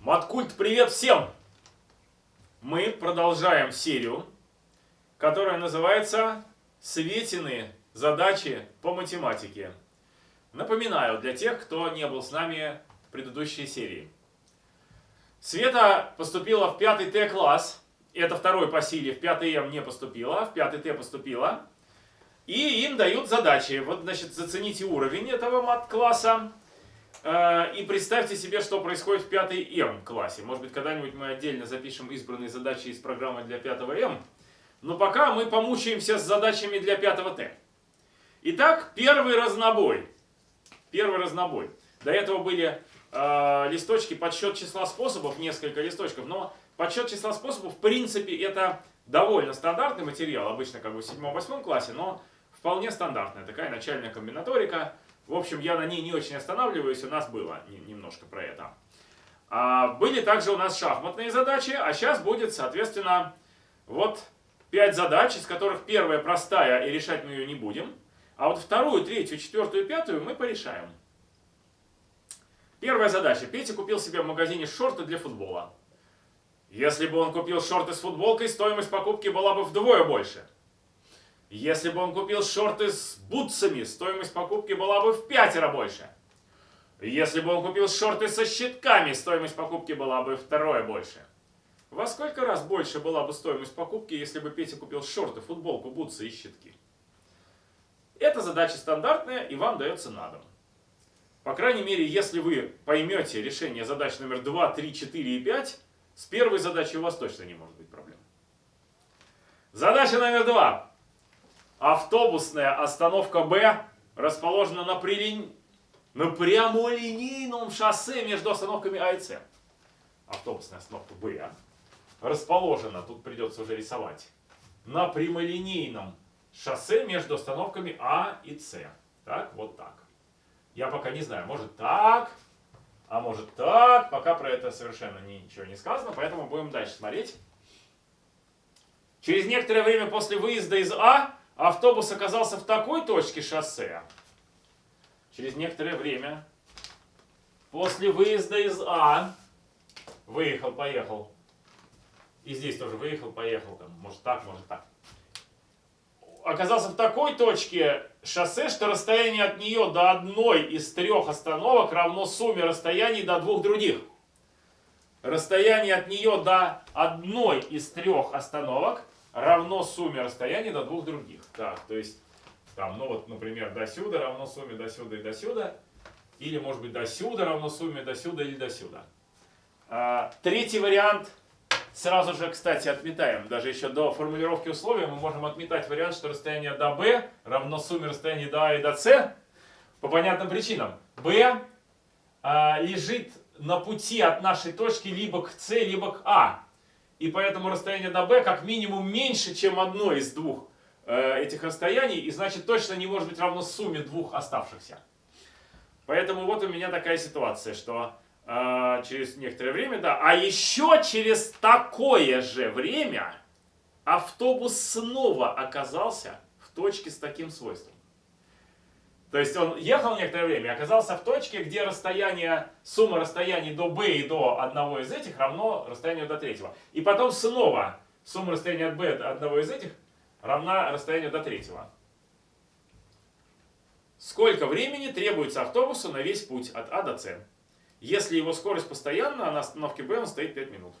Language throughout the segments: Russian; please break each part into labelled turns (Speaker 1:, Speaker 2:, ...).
Speaker 1: Маткульт, привет всем! Мы продолжаем серию, которая называется «Светины. Задачи по математике». Напоминаю для тех, кто не был с нами в предыдущей серии. Света поступила в 5 Т класс, это второй по силе, в 5 М не поступила, в 5 Т поступила. И им дают задачи. Вот, значит, зацените уровень этого мат-класса. Э, и представьте себе, что происходит в 5 М классе. Может быть, когда-нибудь мы отдельно запишем избранные задачи из программы для 5 М. Но пока мы помучаемся с задачами для 5 Т. Итак, первый разнобой. Первый разнобой. До этого были э, листочки подсчет числа способов, несколько листочков. Но подсчет числа способов, в принципе, это довольно стандартный материал. Обычно как бы в 7-8 классе, но вполне стандартная такая начальная комбинаторика. В общем, я на ней не очень останавливаюсь, у нас было немножко про это. А, были также у нас шахматные задачи, а сейчас будет, соответственно, вот 5 задач, из которых первая простая, и решать мы ее не будем. А вот вторую, третью, четвертую, пятую мы порешаем. Первая задача. Петя купил себе в магазине шорты для футбола. Если бы он купил шорты с футболкой, стоимость покупки была бы вдвое больше. Если бы он купил шорты с бутсами, стоимость покупки была бы в пятеро больше. Если бы он купил шорты со щитками, стоимость покупки была бы втрое больше. Во сколько раз больше была бы стоимость покупки, если бы Петя купил шорты, футболку, бутсы и щитки? Эта задача стандартная и вам дается на дом. По крайней мере, если вы поймете решение задач номер 2, 3, 4 и 5, с первой задачей у вас точно не может быть проблем. Задача номер 2. Автобусная остановка Б расположена на, прилинь... на прямолинейном шоссе между остановками А и С. Автобусная остановка Б расположена, тут придется уже рисовать, на прямолинейном шоссе между остановками А и С. Так, вот так. Я пока не знаю, может так, а может так. Пока про это совершенно ничего не сказано, поэтому будем дальше смотреть. Через некоторое время после выезда из А автобус оказался в такой точке шоссе, через некоторое время, после выезда из А, выехал, поехал, и здесь тоже выехал, поехал, там, может так, может так, оказался в такой точке шоссе, что расстояние от нее до одной из трех остановок равно сумме расстояний до двух других. Расстояние от нее до одной из трех остановок равно сумме расстояний до двух других. Так, то есть, там, ну вот, например, до сюда равно сумме до сюда и до сюда. Или, может быть, до сюда равно сумме до сюда или до сюда. А, третий вариант сразу же, кстати, отметаем. Даже еще до формулировки условия мы можем отметать вариант, что расстояние до b равно сумме расстояний до а и до с. По понятным причинам. b а, лежит на пути от нашей точки либо к c, либо к а. И поэтому расстояние до b как минимум меньше, чем одно из двух э, этих расстояний. И значит точно не может быть равно сумме двух оставшихся. Поэтому вот у меня такая ситуация, что э, через некоторое время, да. А еще через такое же время автобус снова оказался в точке с таким свойством. То есть он ехал некоторое время, оказался в точке, где расстояние, сумма расстояний до b и до одного из этих равно расстоянию до третьего. И потом снова сумма расстояния от b до одного из этих равна расстоянию до третьего. Сколько времени требуется автобусу на весь путь от А до С? Если его скорость постоянна, а на остановке Б он стоит 5 минут.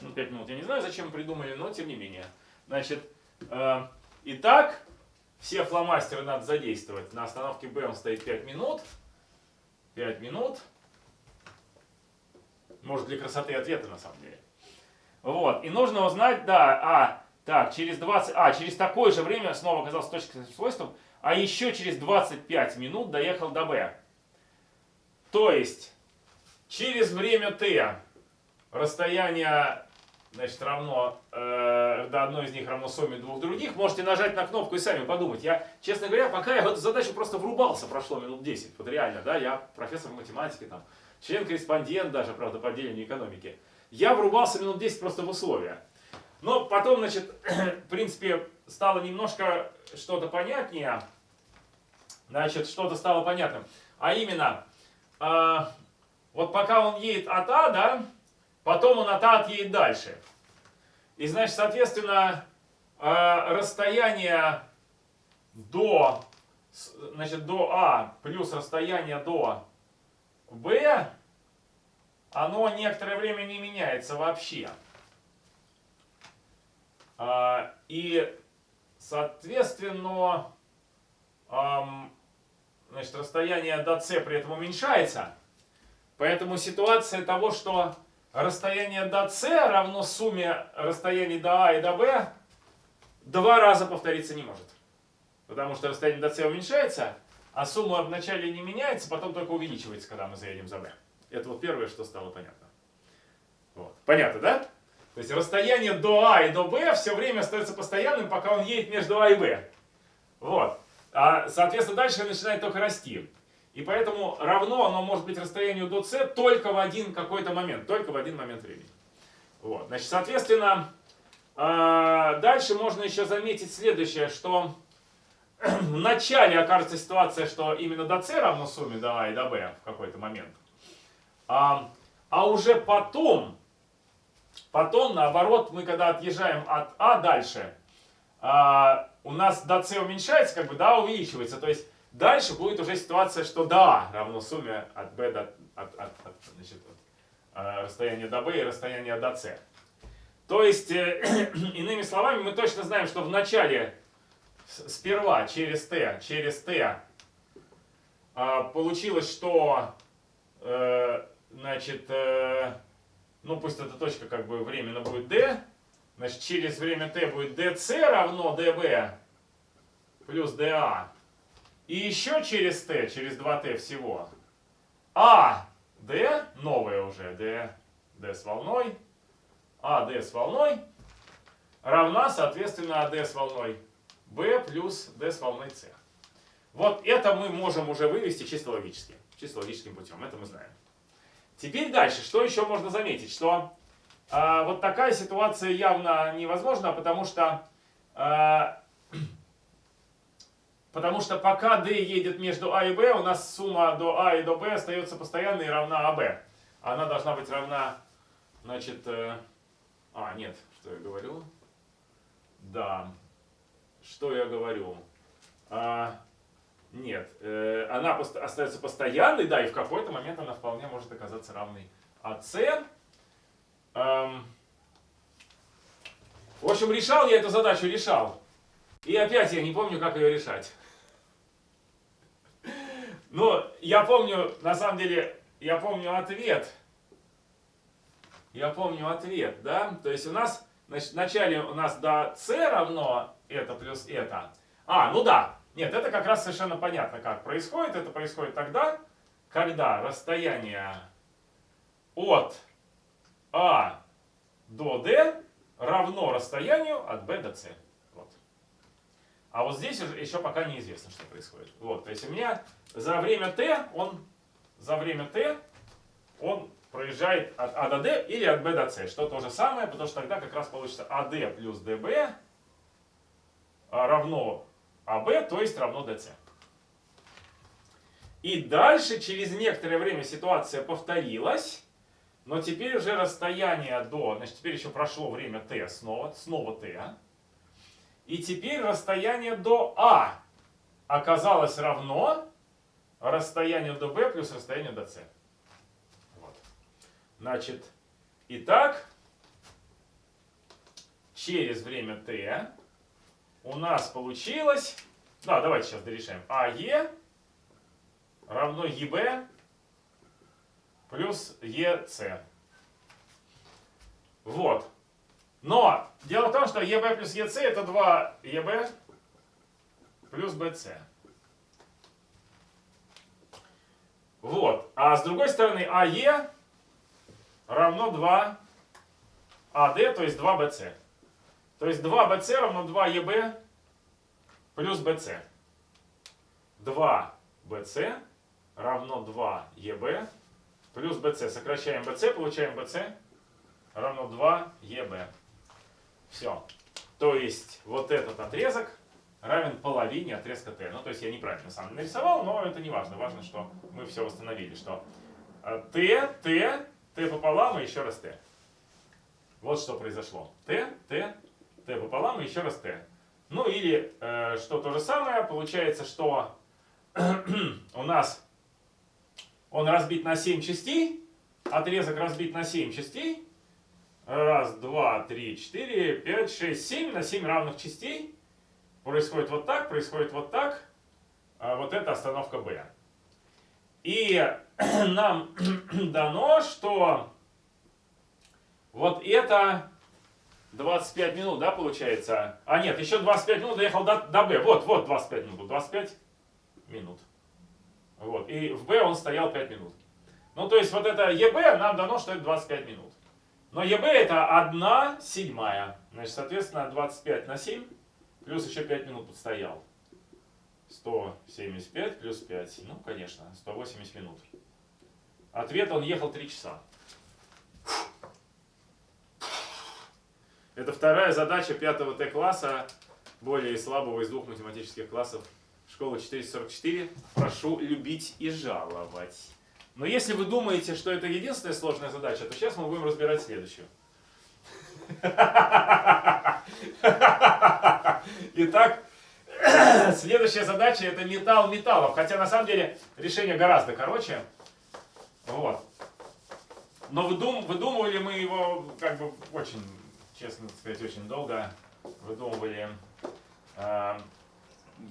Speaker 1: Ну, 5 минут я не знаю, зачем придумали, но тем не менее. Значит, э, итак, все фломастеры надо задействовать. На остановке Б он стоит 5 минут. 5 минут. Может для красоты ответа на самом деле. Вот. И нужно узнать, да, а, так, через 20, а, через такое же время снова оказался точкой с свойством, а еще через 25 минут доехал до Б. То есть, через время Т расстояние значит, равно, э, до одной из них равно сумме двух других, можете нажать на кнопку и сами подумать. Я, честно говоря, пока я в эту задачу просто врубался, прошло минут 10. Вот реально, да, я профессор математики, там, член-корреспондент даже, правда, по отделению экономики. Я врубался минут 10 просто в условия. Но потом, значит, в принципе, стало немножко что-то понятнее. Значит, что-то стало понятным. А именно, э, вот пока он едет от А, да, потом он от А отъедет дальше. И значит, соответственно, э, расстояние до, значит, до А плюс расстояние до Б, оно некоторое время не меняется вообще. А, и, соответственно, значит, расстояние до С при этом уменьшается. Поэтому ситуация того, что расстояние до С равно сумме расстояний до А и до Б, два раза повториться не может. Потому что расстояние до С уменьшается, а сумма вначале не меняется, потом только увеличивается, когда мы заедем за b. Это вот первое, что стало понятно. Вот. Понятно, да? То есть расстояние до А и до Б все время остается постоянным, пока он едет между А и Б. Вот. А, соответственно, дальше начинает только расти. И поэтому равно оно может быть расстоянию до С только в один какой-то момент, только в один момент времени. Вот. Значит, соответственно, а, дальше можно еще заметить следующее, что в начале окажется ситуация, что именно до c равно сумме до а и до b в какой-то момент. А, а уже потом, потом наоборот, мы когда отъезжаем от а дальше, а, у нас до c уменьшается, как бы да, увеличивается. То есть дальше будет уже ситуация, что да равно сумме от b до от, от, от, значит, от, а, расстояния до b и расстояния до c. То есть, э, иными словами, мы точно знаем, что в начале сперва через t, через t а, получилось, что э, значит, э, ну пусть эта точка как бы временно будет d, значит через время t будет dc равно db плюс dA. И еще через t, через 2t всего, а d, новое уже, d, d с волной, а d с волной равна, соответственно, а d с волной b плюс d с волной c. Вот это мы можем уже вывести чисто логически, чисто логическим путем, это мы знаем. Теперь дальше, что еще можно заметить, что э, вот такая ситуация явно невозможна, потому что, э, потому что пока d едет между a и b, у нас сумма до a и до b остается постоянной и равна ab. Она должна быть равна, значит, э, а, нет, что я говорю? Да, что я говорю? А, нет, э, она пост остается постоянной, да, и в какой-то момент она вполне может оказаться равной АС. Эм, в общем, решал я эту задачу, решал. И опять я не помню, как ее решать. Но я помню, на самом деле, я помню ответ. Я помню ответ, да? То есть у нас, значит, вначале у нас до c равно это плюс это. А, ну да. Нет, это как раз совершенно понятно, как происходит. Это происходит тогда, когда расстояние от А до D равно расстоянию от B до C. А вот здесь еще пока неизвестно, что происходит. Вот, то есть у меня за время T он, за время T он проезжает от А до D или от B до C, что то же самое, потому что тогда как раз получится AD плюс DB а, равно АБ, то есть равно ДЦ. И дальше, через некоторое время ситуация повторилась, но теперь уже расстояние до, значит, теперь еще прошло время Т снова, снова Т. И теперь расстояние до А оказалось равно расстоянию до B плюс расстоянию до С. Вот. Значит, итак, через время Т у нас получилось, да, давайте сейчас дорешаем, АЕ равно ЕБ плюс ЕС. Вот. Но дело в том, что ЕБ плюс ЕС это 2 ЕБ плюс БС. Вот. А с другой стороны АЕ равно 2 АД, то есть 2 БС. То есть 2bc равно 2eb плюс bc. 2bc равно 2eb плюс bc. Сокращаем bc, получаем bc равно 2eb. Все. То есть вот этот отрезок равен половине отрезка t. Ну, то есть я неправильно сам нарисовал, но это не важно. Важно, что мы все восстановили, что Т, Т, Т пополам и еще раз Т. Вот что произошло. Т, Т, Т пополам и еще раз Т. Ну или, э, что то же самое, получается, что у нас он разбит на 7 частей, отрезок разбит на 7 частей. Раз, два, три, четыре, пять, шесть, семь на 7 равных частей. Происходит вот так, происходит вот так. А вот это остановка B. И нам дано, что вот это 25 минут, да, получается? А нет, еще 25 минут доехал до, до Б. Вот, вот 25 минут. 25 минут. Вот. И в Б он стоял 5 минут. Ну, то есть вот это ЕБ нам дано, что это 25 минут. Но ЕБ это 1 седьмая. Значит, соответственно, 25 на 7 плюс еще 5 минут подстоял. 175 плюс 5. Ну, конечно, 180 минут. Ответ, он ехал 3 часа. Это вторая задача пятого Т-класса, более слабого из двух математических классов школы 444. Прошу любить и жаловать. Но если вы думаете, что это единственная сложная задача, то сейчас мы будем разбирать следующую. Итак, следующая задача это металл металлов. Хотя на самом деле решение гораздо короче. Вот. Но выдум, выдумывали мы его как бы очень честно сказать, очень долго выдумывали. Э,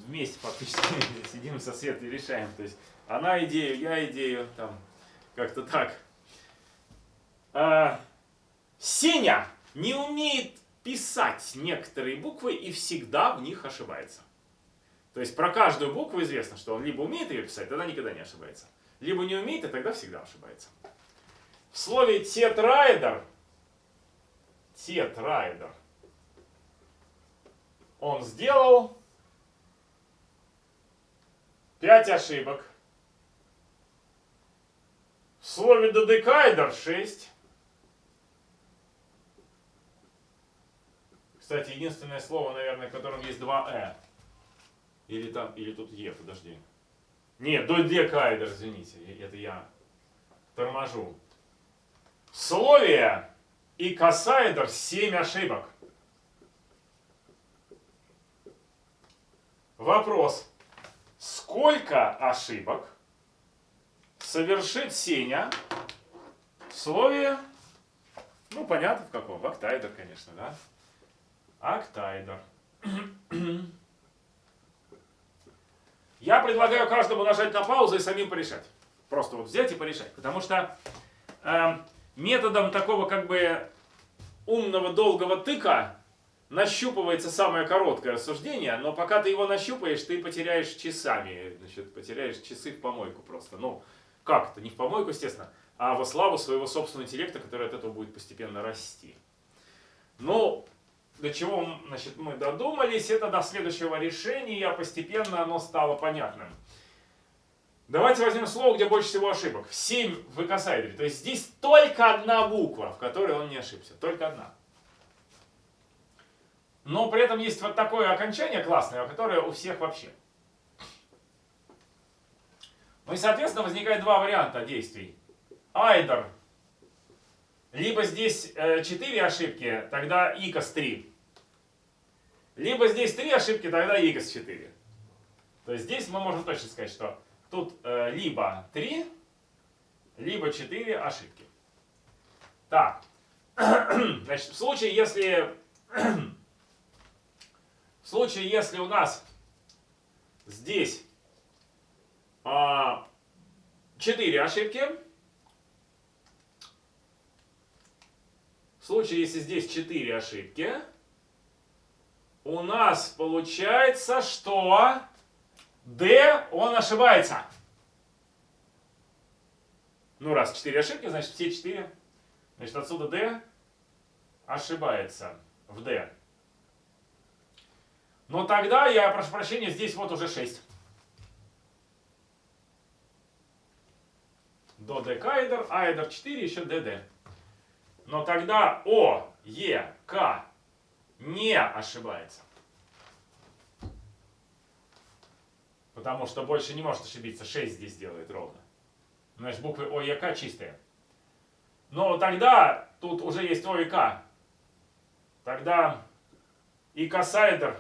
Speaker 1: вместе фактически сидим со Светой и решаем. То есть она идею, я идею, там как-то так. Э, Сеня не умеет писать некоторые буквы и всегда в них ошибается. То есть про каждую букву известно, что он либо умеет ее писать, тогда никогда не ошибается. Либо не умеет, и тогда всегда ошибается. В слове тетраэдр тетрайдер. Он сделал 5 ошибок. Слове додекайдер 6. Кстати, единственное слово, наверное, в котором есть два «э». Или там, или тут «е», подожди. Нет, додекайдер, извините, это я торможу. В слове и касаедр 7 ошибок. Вопрос. Сколько ошибок совершит Сеня в слове, ну понятно в каком, в октайдер, конечно, да? Октайдер. Я предлагаю каждому нажать на паузу и самим порешать. Просто вот взять и порешать. Потому что э, методом такого как бы умного долгого тыка нащупывается самое короткое рассуждение, но пока ты его нащупаешь, ты потеряешь часами, значит, потеряешь часы в помойку просто. Ну, как это? Не в помойку, естественно, а во славу своего собственного интеллекта, который от этого будет постепенно расти. Ну, до чего значит, мы додумались, это до следующего решения, постепенно оно стало понятным. Давайте возьмем слово, где больше всего ошибок. 7 в икосайдере. То есть здесь только одна буква, в которой он не ошибся. Только одна. Но при этом есть вот такое окончание классное, которое у всех вообще. Ну и, соответственно, возникает два варианта действий. Айдер. Либо здесь 4 э, ошибки, тогда икос 3. Либо здесь 3 ошибки, тогда икос 4. То есть здесь мы можем точно сказать, что Тут э, либо 3, либо 4 ошибки. Так, значит, в случае, если в случае, если у нас здесь а, 4 ошибки, в случае, если здесь 4 ошибки, у нас получается, что D, он ошибается. Ну, раз 4 ошибки, значит все 4. Значит, отсюда D ошибается в D. Но тогда, я прошу прощения, здесь вот уже 6. До D кайдер, айдер 4, еще DD. Но тогда О, Е, К не ошибается. Потому что больше не может ошибиться. 6 здесь делает ровно. Значит, буквы О и К чистые. Но тогда тут уже есть О и К. Тогда и косайдер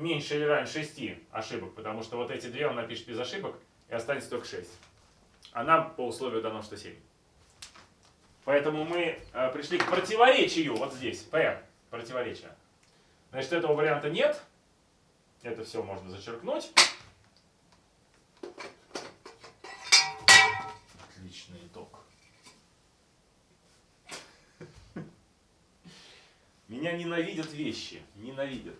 Speaker 1: меньше или равен 6 ошибок, потому что вот эти две он напишет без ошибок, и останется только 6. А нам по условию дано, что 7. Поэтому мы э, пришли к противоречию вот здесь. P. Противоречие. Значит, этого варианта нет. Это все можно зачеркнуть. Отличный итог. Меня ненавидят вещи. Ненавидят.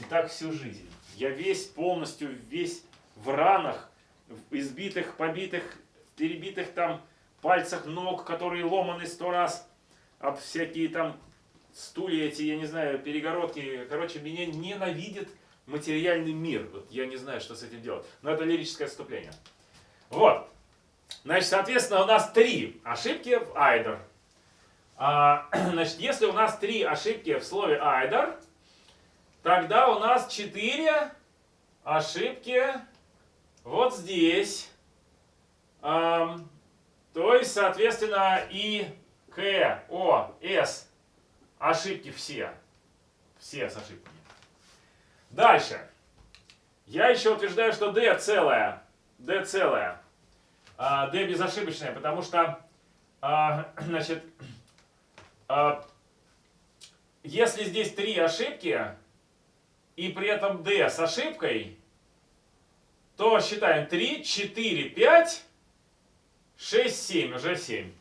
Speaker 1: И так всю жизнь. Я весь полностью, весь в ранах, в избитых, побитых, перебитых там пальцах ног, которые ломаны сто раз, об всякие там стулья эти, я не знаю, перегородки. Короче, меня ненавидит материальный мир. Вот я не знаю, что с этим делать. Но это лирическое отступление. Вот. Значит, соответственно, у нас три ошибки в айдер. А, значит, если у нас три ошибки в слове айдер, тогда у нас четыре ошибки вот здесь. То есть, соответственно, и К, О, С ошибки все. Все с ошибками. Дальше. Я еще утверждаю, что D целая. D целая. D безошибочная, потому что, а, значит, а, если здесь три ошибки, и при этом D с ошибкой, то считаем 3, 4, 5, 6, 7, уже 7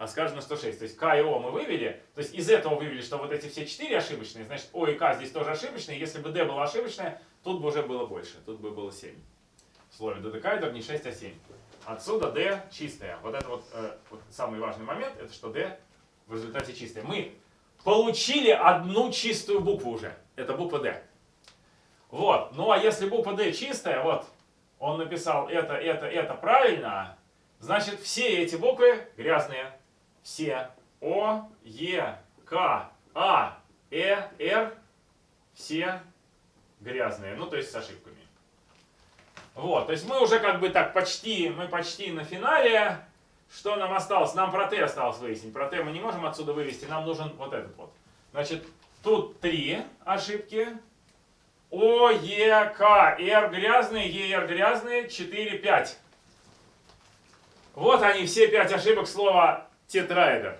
Speaker 1: а скажем на 106. То есть К и О мы вывели, то есть из этого вывели, что вот эти все 4 ошибочные, значит О и К здесь тоже ошибочные. Если бы D было ошибочное, тут бы уже было больше, тут бы было 7. В слове додекайдер не 6, а 7. Отсюда D чистая. Вот это вот, э, вот самый важный момент, это что D в результате чистая. Мы получили одну чистую букву уже. Это буква D. Вот. Ну а если буква D чистая, вот, он написал это, это, это правильно, значит все эти буквы грязные все О, Е, К, А, Э, Р, все грязные, ну то есть с ошибками. Вот, то есть мы уже как бы так почти, мы почти на финале. Что нам осталось? Нам про Т осталось выяснить. Про Т мы не можем отсюда вывести, нам нужен вот этот вот. Значит, тут три ошибки. О, Е, К, Р грязные, Р грязные, 4, 5. Вот они, все пять ошибок слова тетраэдр.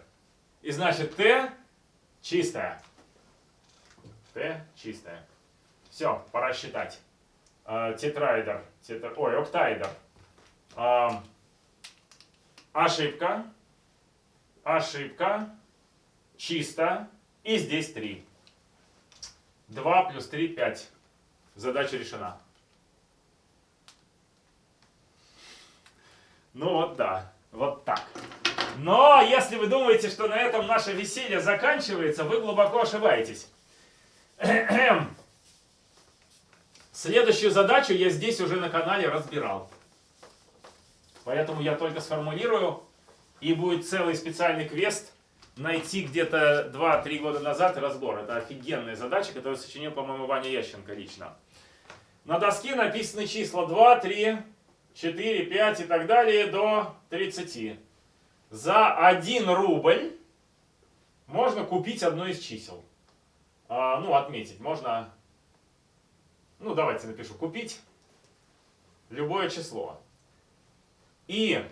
Speaker 1: И значит Т чистая. Т чистая. Все, пора считать. А, тетраэдр, тетра... ой, октаэдр. А, ошибка, ошибка, чисто, и здесь 3. 2 плюс 3, 5. Задача решена. Ну вот да, вот так. Но если вы думаете, что на этом наше веселье заканчивается, вы глубоко ошибаетесь. Следующую задачу я здесь уже на канале разбирал. Поэтому я только сформулирую, и будет целый специальный квест найти где-то 2-3 года назад разбор. Это офигенная задача, которую сочинил, по-моему, Ваня Ященко лично. На доске написаны числа 2, 3, 4, 5 и так далее до 30 за 1 рубль можно купить одно из чисел. А, ну, отметить. Можно, ну, давайте напишу, купить любое число. И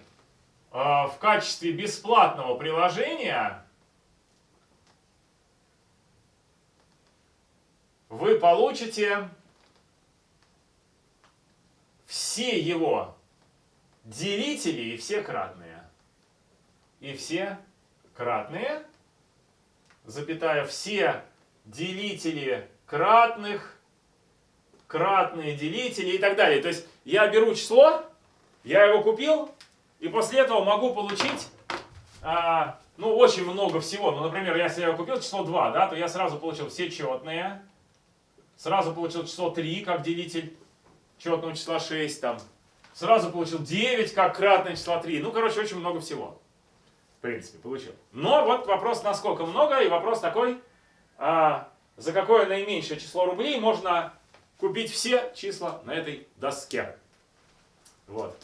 Speaker 1: а, в качестве бесплатного приложения вы получите все его делители и все кратные и все кратные, запятая, все делители кратных, кратные делители и так далее. То есть я беру число, я его купил, и после этого могу получить, а, ну, очень много всего. Ну, например, если я купил число 2, да, то я сразу получил все четные, сразу получил число 3 как делитель четного числа 6, там, сразу получил 9 как кратное числа 3. Ну, короче, очень много всего в принципе, получил. Но вот вопрос, насколько много, и вопрос такой, а, за какое наименьшее число рублей можно купить все числа на этой доске. Вот.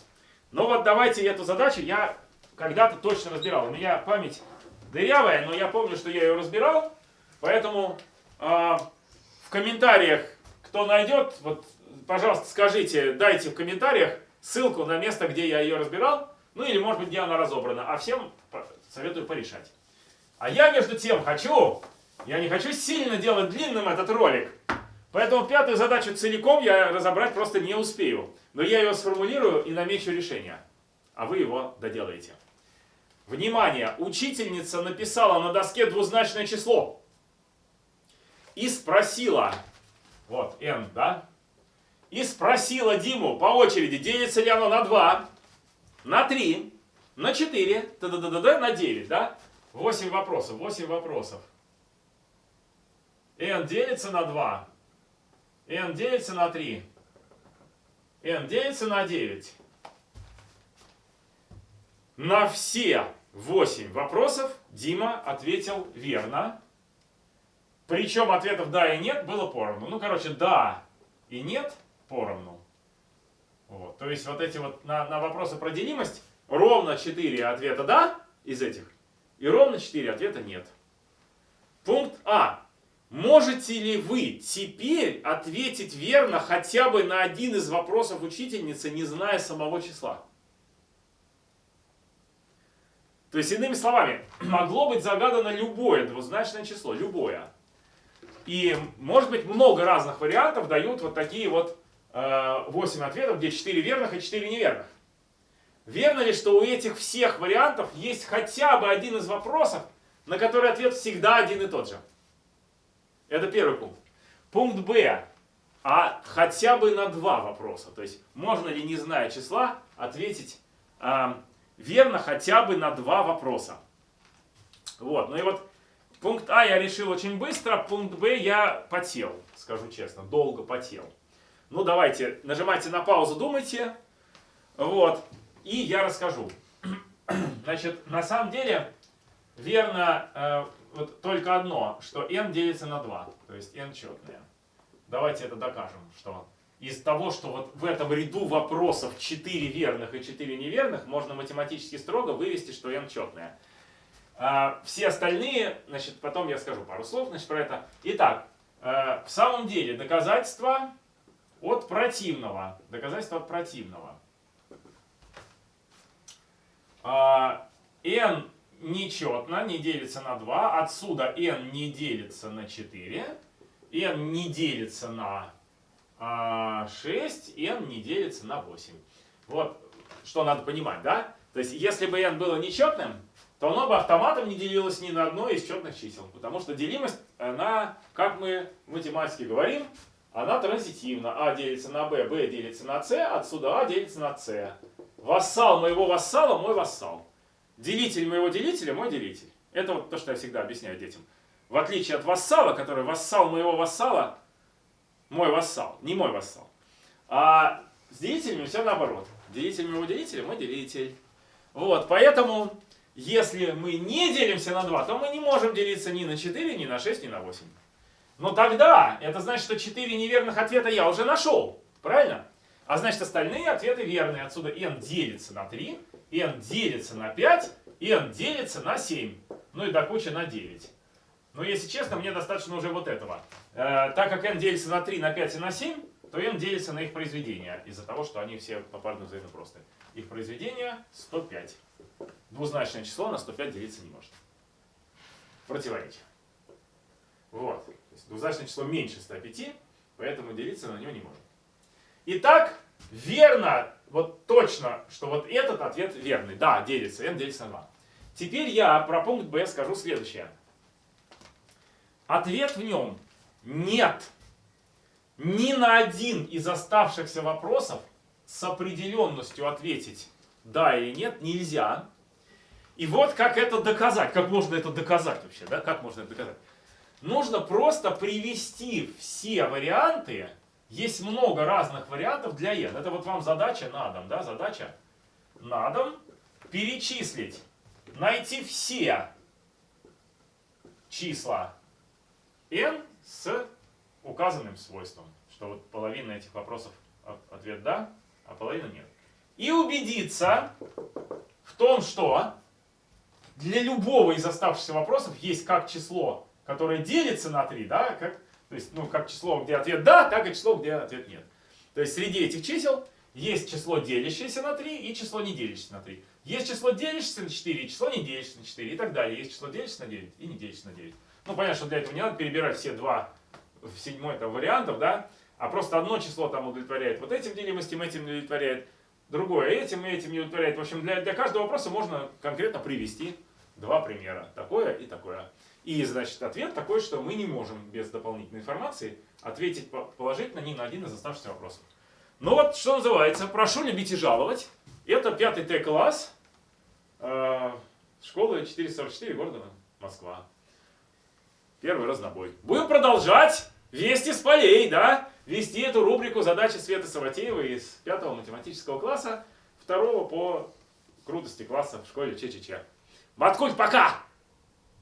Speaker 1: Ну вот давайте эту задачу я когда-то точно разбирал. У меня память дырявая, но я помню, что я ее разбирал. Поэтому э, в комментариях, кто найдет, вот, пожалуйста, скажите, дайте в комментариях ссылку на место, где я ее разбирал. Ну или, может быть, где она разобрана. А всем советую порешать. А я, между тем, хочу, я не хочу сильно делать длинным этот ролик. Поэтому пятую задачу целиком я разобрать просто не успею. Но я ее сформулирую и намечу решение. А вы его доделаете. Внимание! Учительница написала на доске двузначное число. И спросила, вот n, да? И спросила Диму по очереди, делится ли оно на 2, на 3, на 4, т -д -д -д -д, на 9, да? 8 вопросов, 8 вопросов. n делится на 2, n делится на 3, n делится на 9. На все 8 вопросов Дима ответил верно. Причем ответов да и нет было поровну. Ну, короче, да и нет поровну. Вот. То есть вот эти вот на, на вопросы про делимость ровно 4 ответа да из этих. И ровно 4 ответа нет. Пункт А. Можете ли вы теперь ответить верно хотя бы на один из вопросов учительницы, не зная самого числа? То есть, иными словами, могло быть загадано любое двузначное число, любое. И, может быть, много разных вариантов дают вот такие вот 8 ответов, где 4 верных и 4 неверных. Верно ли, что у этих всех вариантов есть хотя бы один из вопросов, на который ответ всегда один и тот же? Это первый пункт. Пункт Б. А хотя бы на два вопроса. То есть, можно ли, не зная числа, ответить э, верно хотя бы на два вопроса. Вот, ну и вот пункт А я решил очень быстро, пункт Б я потел, скажу честно, долго потел. Ну давайте, нажимайте на паузу, думайте. Вот, и я расскажу. Значит, на самом деле, верно э, вот только одно, что n делится на 2, то есть n четное. Давайте это докажем, что из того, что вот в этом ряду вопросов 4 верных и 4 неверных, можно математически строго вывести, что n четное. А, все остальные, значит, потом я скажу пару слов значит, про это. Итак, э, в самом деле доказательство от противного. Доказательство от противного. А, n нечетно, не делится на 2. Отсюда n не делится на 4. n не делится на 6, а n не делится на 8. Вот что надо понимать, да? То есть, если бы n было нечетным, то оно бы автоматом не делилось ни на одно из четных чисел. Потому что делимость, она, как мы в математике говорим, она транзитивна. А делится на b, b делится на c, отсюда а делится на c. Вассал моего вассала – мой вассал. Делитель моего делителя – мой делитель. Это вот то, что я всегда объясняю детям. В отличие от вассала, который вассал моего вассала мой вассал, не мой вассал. А с делителями все наоборот. Делитель моего делителя мой делитель. Вот, поэтому, если мы не делимся на 2, то мы не можем делиться ни на 4, ни на 6, ни на 8. Но тогда, это значит, что 4 неверных ответа я уже нашел. Правильно? А значит, остальные ответы верные. Отсюда n делится на 3, n делится на 5, n делится на 7. Ну и до кучи на 9. Но если честно, мне достаточно уже вот этого. Э, так как n делится на 3, на 5 и на 7, то n делится на их произведение, из-за того, что они все попарно взаимно просты. Их произведение 105. Двузначное число на 105 делиться не может. Противоречие. Вот. То есть двузначное число меньше 105, поэтому делиться на него не может. Итак, верно, вот точно, что вот этот ответ верный. Да, делится, n делится на 2. Теперь я про пункт b скажу следующее. Ответ в нем нет. Ни на один из оставшихся вопросов с определенностью ответить да или нет нельзя. И вот как это доказать. Как можно это доказать вообще? Да? Как можно это доказать? Нужно просто привести все варианты. Есть много разных вариантов для n. Это вот вам задача на дом. Да? Задача на дом. Перечислить. Найти все числа n с указанным свойством. что вот половина этих вопросов ответ да, а половина нет. И убедиться в том, что для любого из оставшихся вопросов есть как число, которое делится на 3, да, как, то есть, ну, как число, где ответ да, так и число, где ответ нет. То есть среди этих чисел есть число, делящееся на 3, и число, не делящееся на 3. Есть число, делящееся на 4, и число, не делящееся на 4, и так далее. Есть число, делящееся на 9, и не делящееся на 9. Ну, понятно, что для этого не надо перебирать все два в седьмой там, вариантов, да, а просто одно число там удовлетворяет вот этим делимостям, этим удовлетворяет, другое этим и этим не удовлетворяет. В общем, для, для каждого вопроса можно конкретно привести два примера. Такое и такое. И, значит, ответ такой, что мы не можем без дополнительной информации ответить положительно ни на один из оставшихся вопросов. Ну вот, что называется, прошу любить и жаловать. Это пятый Т-класс э, школы 444 города Москва. Первый разнобой. Будем продолжать вести с полей, да? Вести эту рубрику задачи Светы Саватеевой из пятого математического класса, второго по крутости класса в школе ЧЧЧ. Маткуль, пока!